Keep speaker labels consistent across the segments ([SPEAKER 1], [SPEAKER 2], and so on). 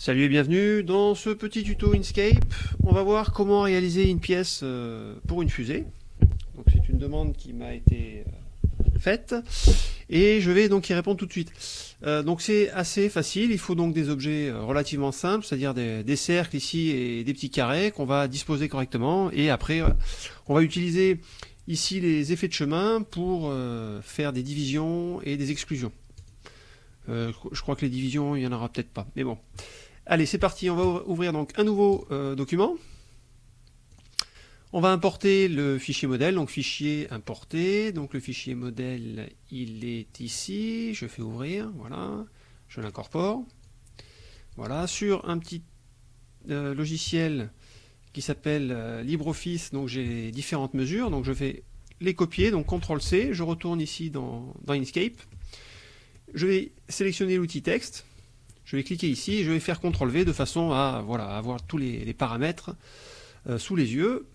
[SPEAKER 1] Salut et bienvenue dans ce petit tuto Inkscape. On va voir comment réaliser une pièce euh, pour une fusée. C'est une demande qui m'a été euh, faite et je vais donc y répondre tout de suite. Euh, donc c'est assez facile, il faut donc des objets relativement simples, c'est-à-dire des, des, cercles ici et des petits carrés qu'on va disposer correctement et après on va utiliser ici les effets de chemin pour faire des divisions et des exclusions. je crois que les divisions, il n'y en aura peut-être pas, mais bon. Allez, c'est parti, on va ouvrir donc un nouveau euh, document. On va importer le fichier modèle, donc fichier importé, donc le fichier modèle il est ici, je fais ouvrir, voilà, je l'incorpore. Voilà, sur un petit euh, logiciel qui s'appelle euh, LibreOffice, donc j'ai différentes mesures, donc je vais les copier, donc CTRL-C, je retourne ici dans, dans Inkscape, je vais sélectionner l'outil texte, je vais cliquer ici et je vais faire CTRL V de façon à voilà, avoir tous les, paramètres euh, sous les yeux.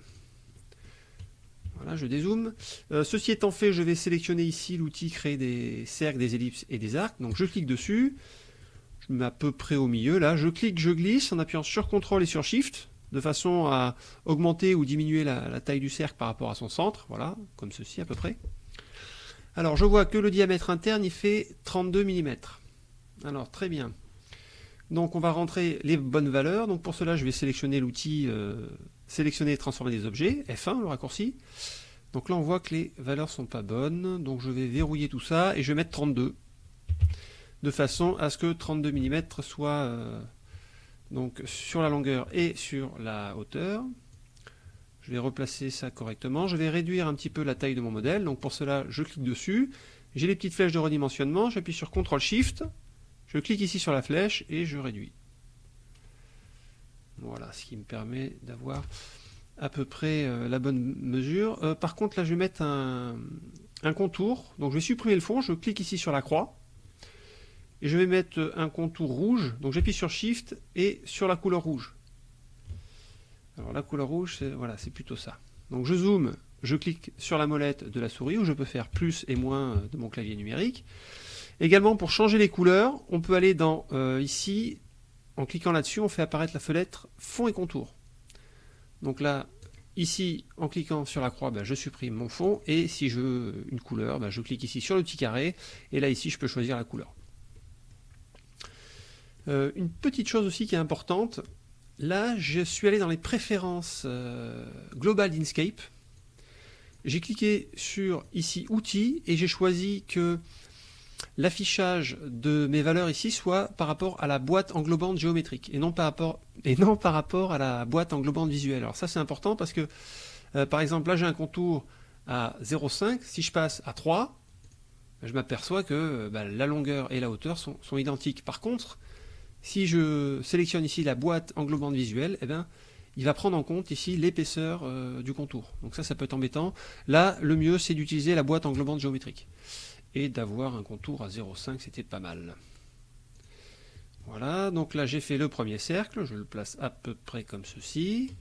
[SPEAKER 1] Voilà, je dézoome. Euh, ceci étant fait, je vais sélectionner ici l'outil créer des cercles, des ellipses et des arcs. Donc je clique dessus. Je mets à peu près au milieu là. Je clique, je glisse en appuyant sur CTRL et sur SHIFT de façon à augmenter ou diminuer la, la taille du cercle par rapport à son centre. Voilà, comme ceci à peu près. Alors je vois que le diamètre interne il fait 32 mm. Alors très bien. Donc on va rentrer les bonnes valeurs. Donc pour cela, je vais sélectionner l'outil euh, sélectionner et transformer des objets, F1 le raccourci. Donc là on voit que les valeurs sont pas bonnes. Donc je vais verrouiller tout ça et je vais mettre 32 de façon à ce que 32 mm soit donc sur la longueur et sur la hauteur. Je vais replacer ça correctement. Je vais réduire un petit peu la taille de mon modèle. Donc pour cela, je clique dessus. J'ai les petites flèches de redimensionnement. J'appuie sur CTRL SHIFT je clique ici sur la flèche et je réduis. Voilà, ce qui me permet d'avoir à peu près euh, la bonne mesure. Euh, par contre, là, je vais mettre un, contour. Donc, je vais supprimer le fond. Je clique ici sur la croix. Et je vais mettre un contour rouge. Donc, j'appuie sur Shift et sur la couleur rouge. Alors, la couleur rouge, c'est plutôt ça. Donc, je zoome. Je clique sur la molette de la souris où je peux faire plus et moins de mon clavier numérique. Également, pour changer les couleurs, on peut aller dans euh, ici, en cliquant là-dessus, on fait apparaître la fenêtre fond et contour. Donc là, ici, en cliquant sur la croix, ben, je supprime mon fond, et si je veux une couleur, ben, je clique ici sur le petit carré, et là, ici, je peux choisir la couleur. Euh, une petite chose aussi qui est importante, là, je suis allé dans les préférences euh, globales d'Inkscape, j'ai cliqué sur ici outils et j'ai choisi que l'affichage de mes valeurs ici soit par rapport à la boîte englobante géométrique et non par rapport, à la boîte englobante visuelle. Alors ça c'est important parce que euh, par exemple là j'ai un contour à 0,5, si je passe à 3, je m'aperçois que euh, bah, la longueur et la hauteur sont, identiques. Par contre, si je sélectionne ici la boîte englobante visuelle, eh bien, il va prendre en compte ici l'épaisseur euh, du contour. Donc ça, ça peut être embêtant. Là, le mieux, c'est d'utiliser la boîte englobante géométrique et d'avoir un contour à 0,5, c'était pas mal. Voilà, donc là j'ai fait le premier cercle, je le place à peu près comme ceci.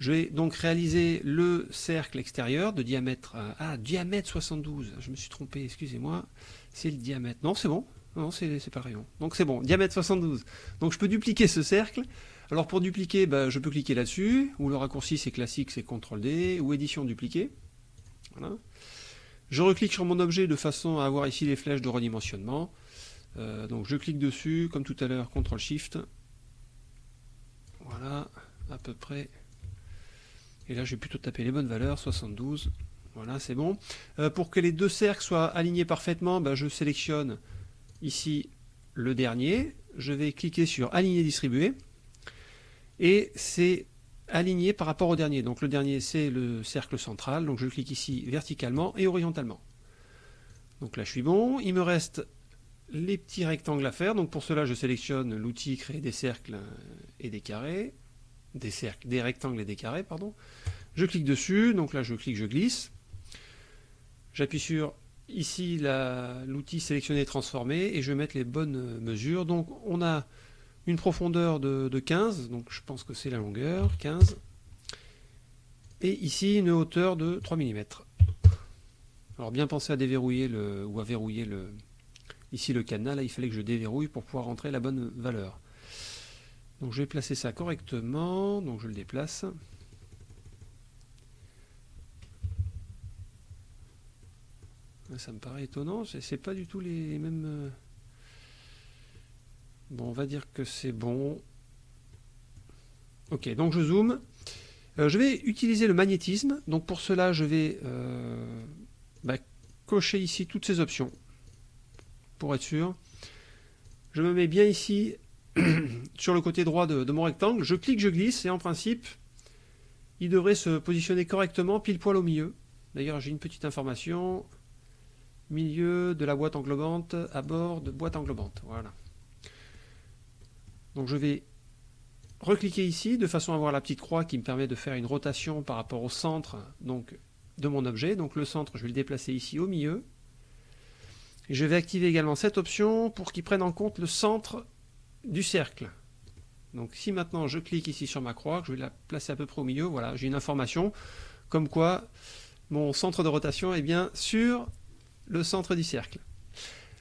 [SPEAKER 1] Je vais donc réaliser le cercle extérieur de diamètre, ah, diamètre 72, je me suis trompé, excusez-moi, c'est le diamètre, non c'est bon, non c'est pas rayon, donc c'est bon, diamètre 72. Donc je peux dupliquer ce cercle, alors pour dupliquer, bah, je peux cliquer là-dessus, ou le raccourci c'est classique, c'est CTRL D, ou édition dupliquer, voilà. Je reclique sur mon objet de façon à avoir ici les flèches de redimensionnement. Euh, donc je clique dessus, comme tout à l'heure, CTRL SHIFT. Voilà, à peu près. Et là, je vais plutôt taper les bonnes valeurs, 72. Voilà, c'est bon. Euh, pour que les deux cercles soient alignés parfaitement, ben, je sélectionne ici le dernier. Je vais cliquer sur Aligner distribuer. Et c'est aligné par rapport au dernier. Donc le dernier, c'est le cercle central. Donc je clique ici verticalement et horizontalement. Donc là, je suis bon. Il me reste les petits rectangles à faire. Donc pour cela, je sélectionne l'outil créer des cercles et des carrés. Des cercles, des rectangles et des carrés, pardon. Je clique dessus. Donc là, je clique, je glisse. J'appuie sur ici l'outil sélectionner transformer et je vais mettre les bonnes mesures. Donc on a une profondeur de, 15, donc je pense que c'est la longueur, 15, et ici une hauteur de 3 mm. Alors bien penser à déverrouiller le, ou à verrouiller le, ici le cadenas, là il fallait que je déverrouille pour pouvoir rentrer la bonne valeur. Donc je vais placer ça correctement, donc je le déplace. Ça me paraît étonnant, c'est pas du tout les mêmes... Bon, on va dire que c'est bon. Ok, donc je zoome. Euh, je vais utiliser le magnétisme. Donc pour cela, je vais euh, bah, cocher ici toutes ces options. Pour être sûr. Je me mets bien ici sur le côté droit de, mon rectangle. Je clique, je glisse et en principe, il devrait se positionner correctement pile poil au milieu. D'ailleurs, j'ai une petite information. Milieu de la boîte englobante à bord de boîte englobante. Voilà. Donc je vais recliquer ici de façon à avoir la petite croix qui me permet de faire une rotation par rapport au centre donc, de mon objet. Donc le centre, je vais le déplacer ici au milieu. Je vais activer également cette option pour qu'il prenne en compte le centre du cercle. Donc si maintenant je clique ici sur ma croix, je vais la placer à peu près au milieu, voilà, j'ai une information comme quoi mon centre de rotation est bien sur le centre du cercle.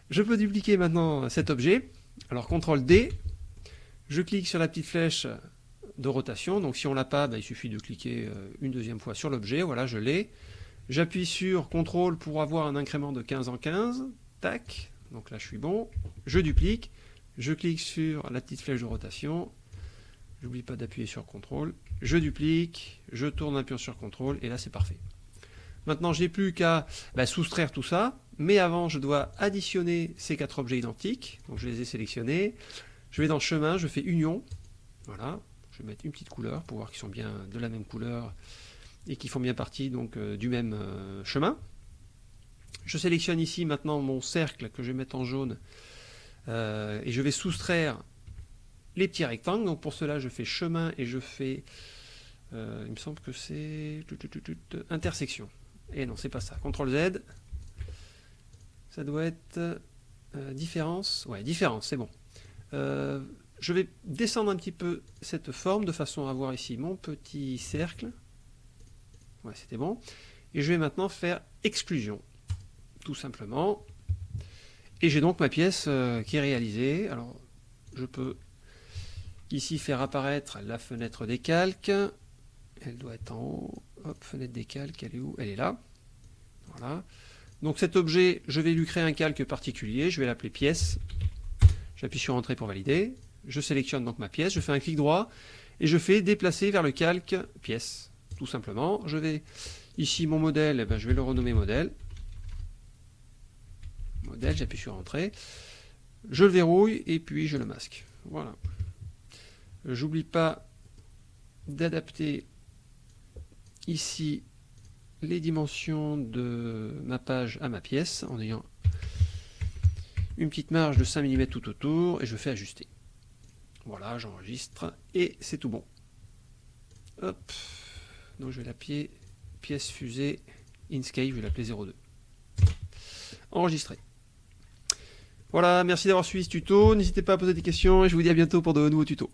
[SPEAKER 1] Je peux dupliquer maintenant cet objet. Alors CTRL D, je clique sur la petite flèche de rotation. Donc si on l'a pas, bah, il suffit de cliquer euh, une deuxième fois sur l'objet. Voilà, je l'ai. J'appuie sur CTRL pour avoir un incrément de 15 en 15. Tac. Donc là, je suis bon. Je duplique. Je clique sur la petite flèche de rotation. J'oublie pas d'appuyer sur CTRL. Je duplique. Je tourne un peu sur CTRL. Et là, c'est parfait. Maintenant, je n'ai plus qu'à bah, soustraire tout ça. Mais avant, je dois additionner ces quatre objets identiques. Donc je les ai sélectionnés. Je vais dans chemin, je fais union. Voilà, je vais mettre une petite couleur pour voir qu'ils sont bien de la même couleur et qu'ils font bien partie donc euh, du même euh, chemin. Je sélectionne ici maintenant mon cercle que je vais mettre en jaune euh, et je vais soustraire les petits rectangles. Donc pour cela, je fais chemin et je fais, il me semble que c'est intersection. Et non, c'est pas ça. CTRL Z. Ça doit être différence. Ouais, différence, c'est bon. Euh, je vais descendre un petit peu cette forme de façon à avoir ici mon petit cercle. Ouais, c'était bon. Et je vais maintenant faire exclusion, tout simplement. Et j'ai donc ma pièce euh, qui est réalisée. Alors, je peux ici faire apparaître la fenêtre des calques. Elle doit être en haut. Hop, fenêtre des calques, elle est où? Elle est là. Voilà. Donc cet objet, je vais lui créer un calque particulier. Je vais l'appeler pièce. J'appuie sur Entrée pour valider. Je sélectionne donc ma pièce, je fais un clic droit et je fais déplacer vers le calque pièce. Tout simplement. Je vais ici mon modèle, eh ben, je vais le renommer modèle. Modèle, j'appuie sur Entrée. Je le verrouille et puis je le masque. Voilà. J'oublie pas d'adapter ici les dimensions de ma page à ma pièce en ayant une petite marge de 5 mm tout autour et je fais ajuster. Voilà, j'enregistre et c'est tout bon. Donc je vais l'appeler pièce fusée Inkscape, je vais l'appeler 02. Enregistré. Voilà, merci d'avoir suivi ce tuto. N'hésitez pas à poser des questions et je vous dis à bientôt pour de nouveaux tutos.